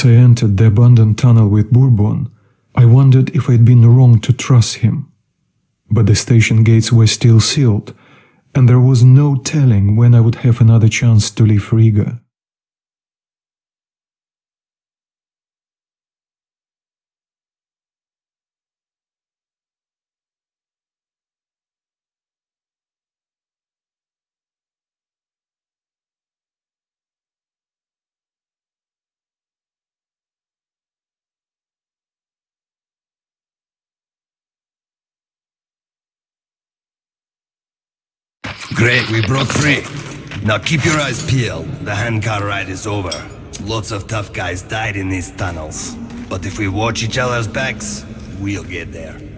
As I entered the abandoned tunnel with Bourbon, I wondered if I'd been wrong to trust him. But the station gates were still sealed, and there was no telling when I would have another chance to leave Riga. Great, we broke free. Now keep your eyes peeled. The handcar ride is over. Lots of tough guys died in these tunnels. But if we watch each other's backs, we'll get there.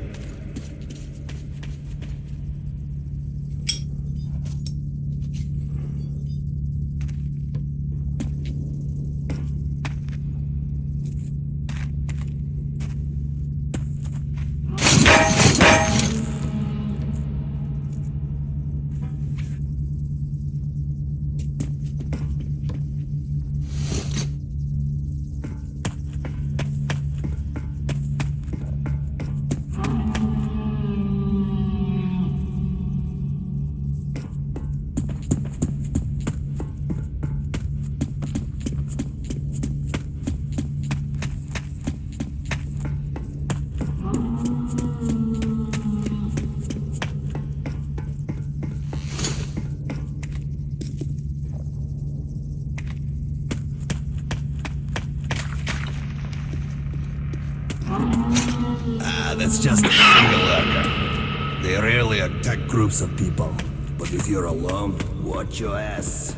That's just a single lurker. They rarely attack groups of people. But if you're alone, watch your ass.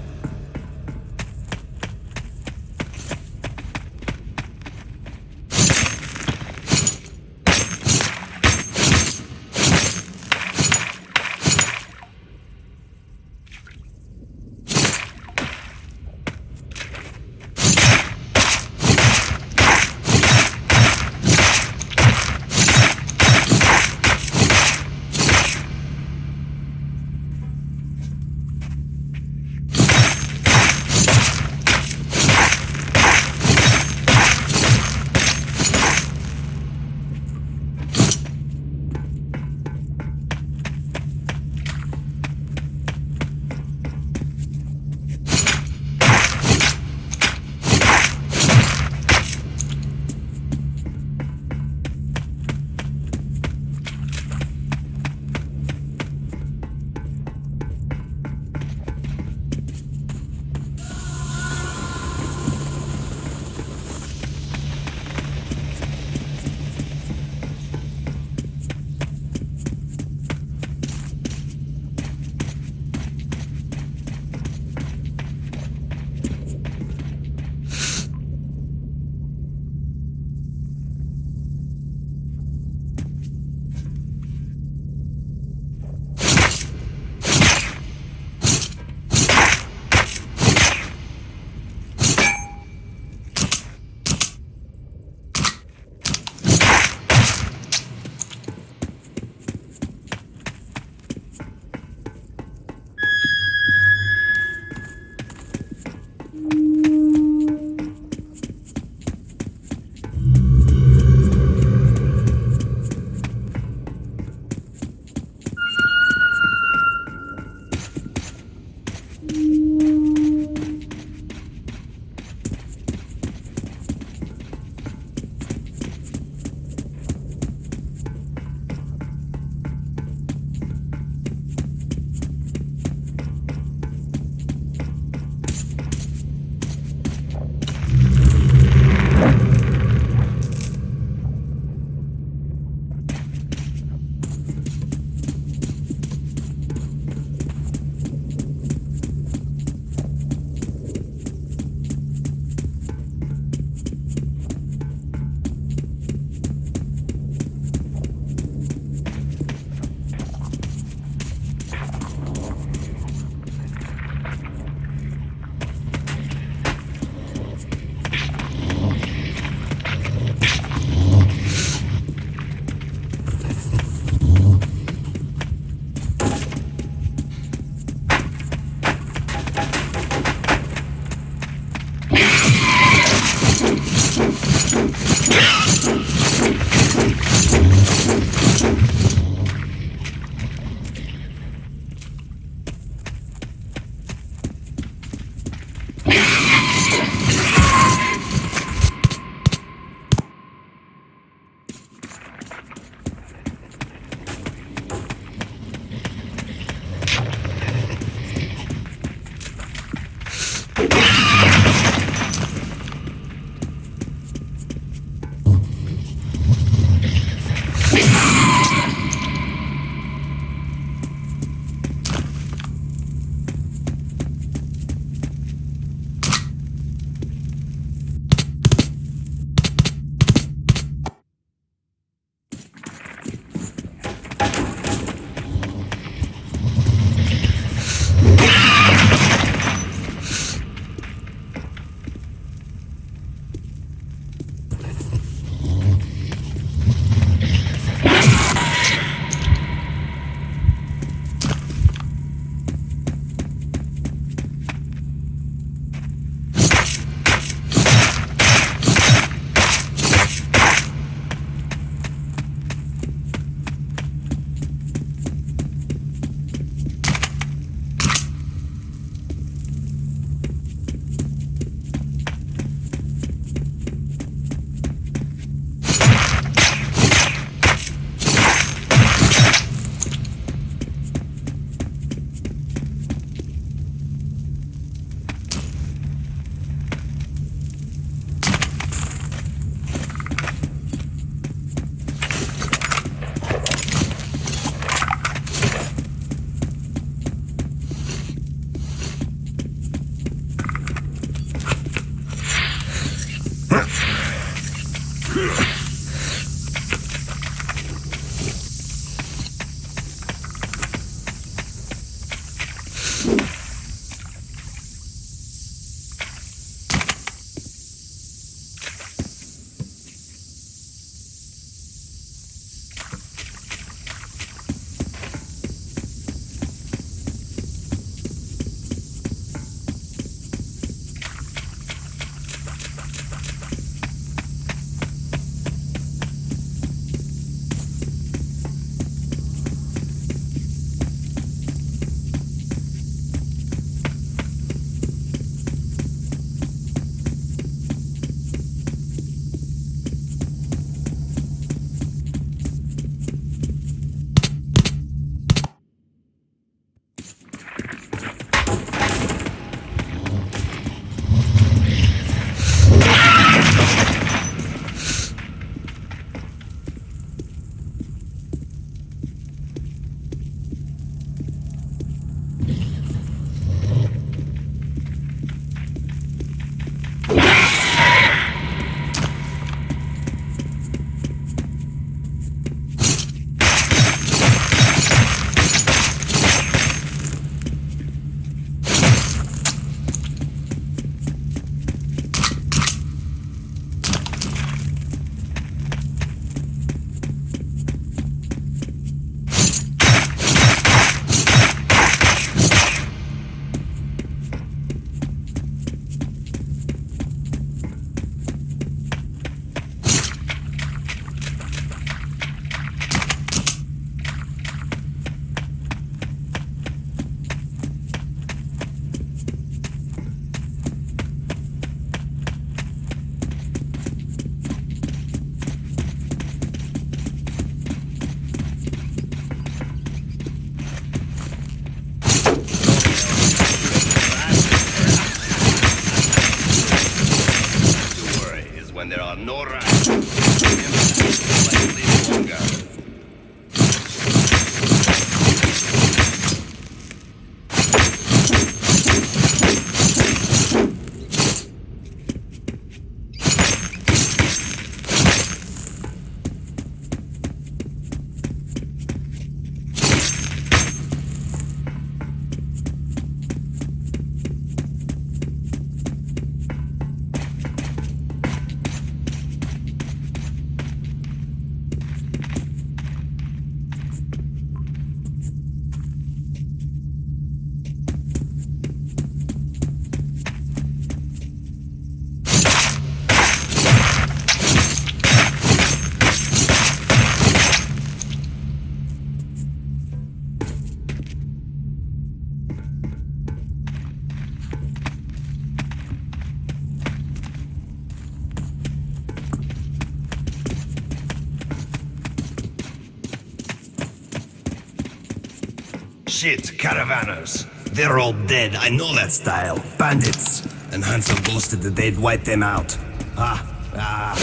Shit, caravanners. They're all dead, I know that style. Bandits. And Hansa ghosted they'd wipe them out. Ah, ah.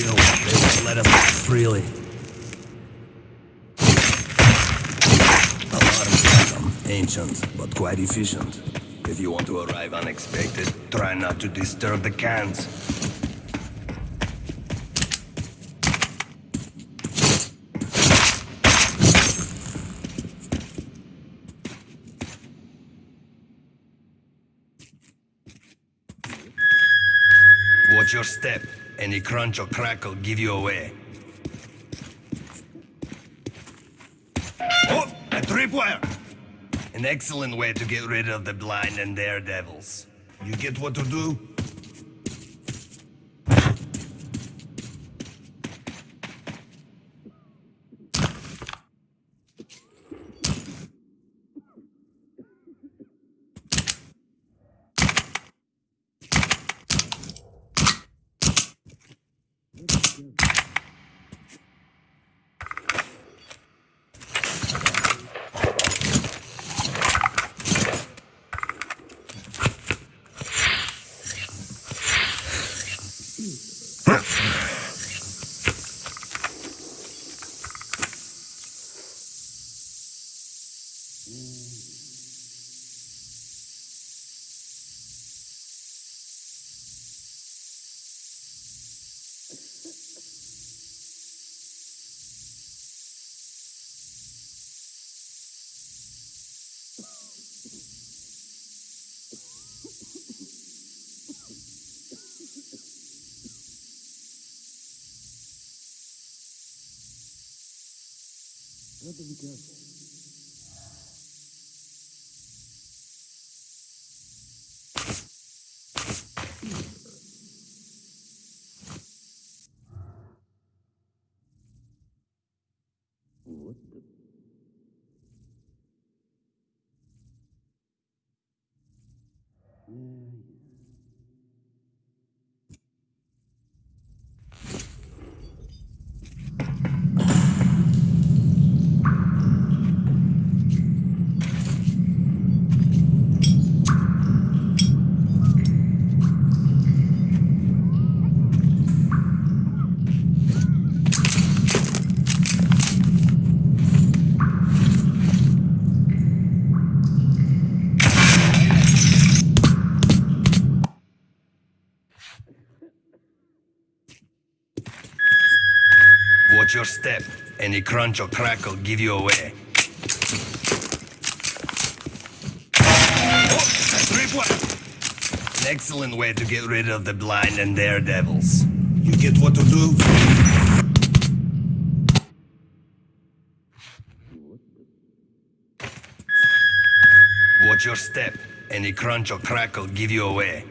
They won't let us act freely. A lot of them. Ancient, but quite efficient. If you want to arrive unexpected, try not to disturb the cans. Watch your step. Any crunch or crackle give you away. Oh, a tripwire! An excellent way to get rid of the blind and daredevils. You get what to do? You have to be careful. Watch your step. Any crunch or crackle give you away. Oh! An excellent way to get rid of the blind and daredevils. You get what to do? Watch your step. Any crunch or crackle give you away.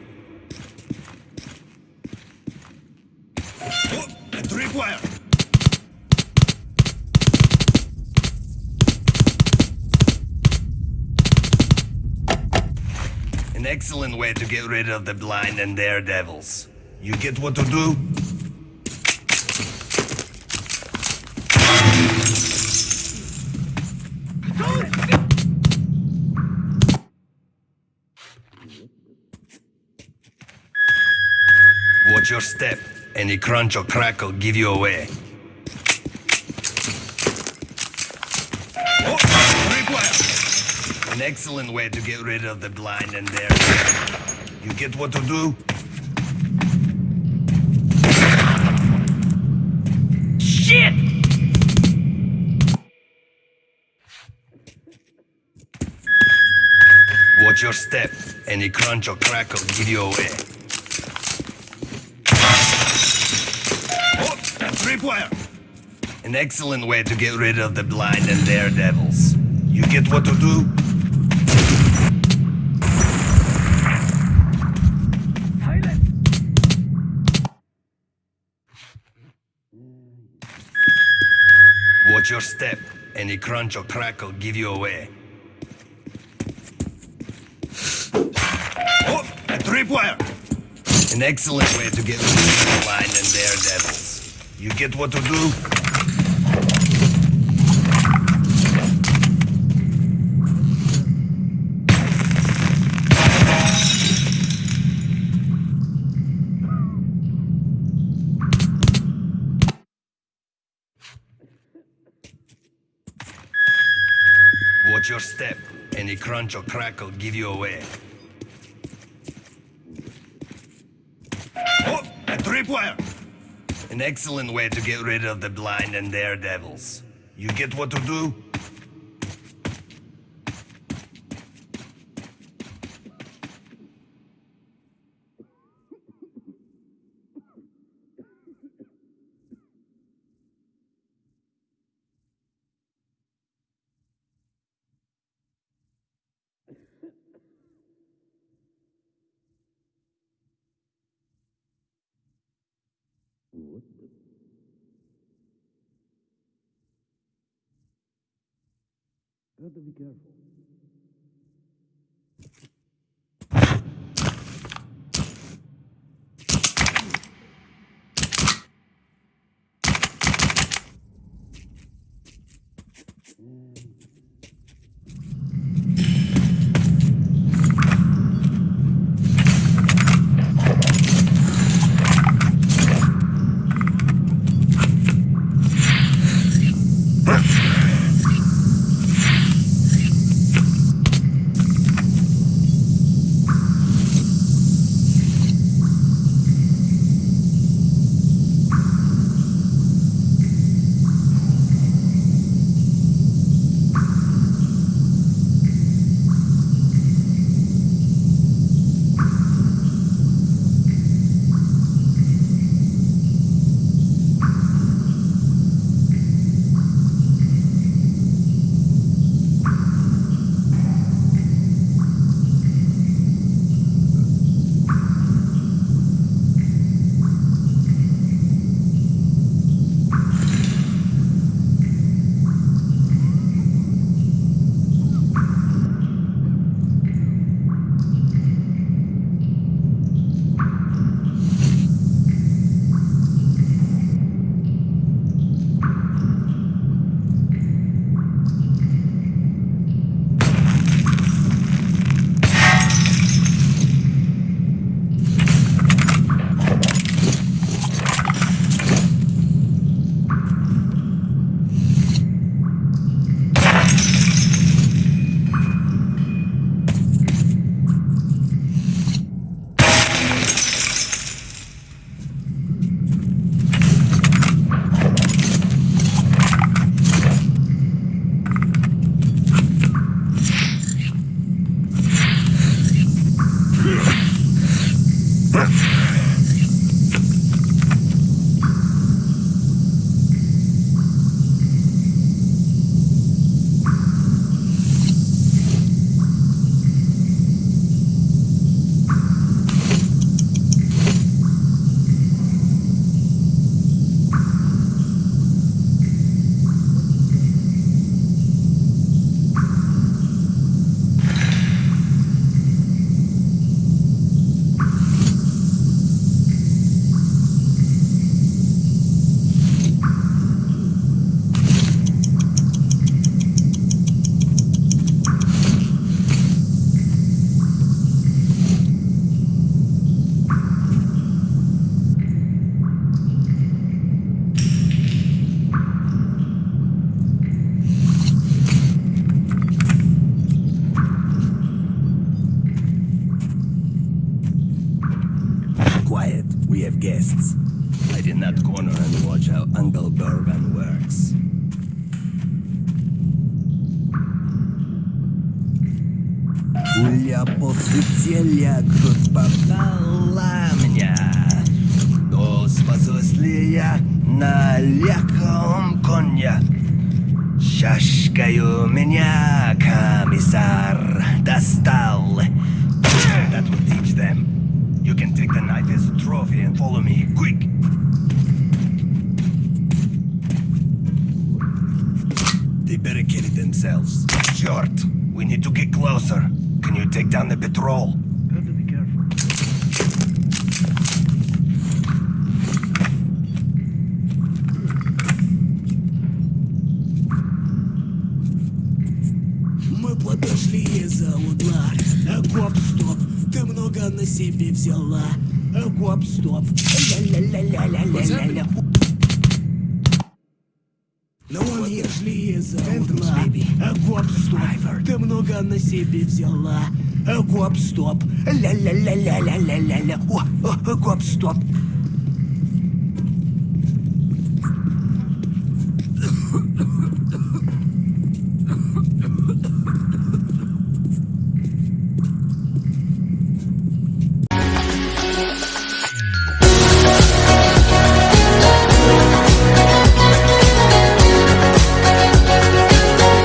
Oh, tripwire! An excellent way to get rid of the blind and daredevils. You get what to do? Watch your step. Any crunch or crackle give you away. An excellent way to get rid of the blind and their. You get what to do? Shit! Watch your step. Any crunch or crackle give you away. Oh, tripwire! An excellent way to get rid of the blind and daredevils. You get what to do? Watch your step. Any crunch or crackle give you away. Oh, a tripwire! An excellent way to get rid of the blind and daredevils. You get what to do? Step. Any crunch or crackle give you away. Oh, a tripwire! An excellent way to get rid of the blind and daredevils. You get what to do? Gotta be careful. Quiet, я на легком коне? Шашкою меня комиссар достал. That will teach them. You can take the knife as a trophy and follow me, quick! They barricaded themselves. Short, we need to get closer. Can you take down the patrol? много на себе взяла. Гоп-стоп. Ля-ля-ля-ля-ля-ля-ля. Но ну, он ежели из-за угла. Гоп-стоп. Ты много на себе взяла. Гоп-стоп. Ля-ля-ля-ля-ля-ля-ля-ля. Гоп-стоп.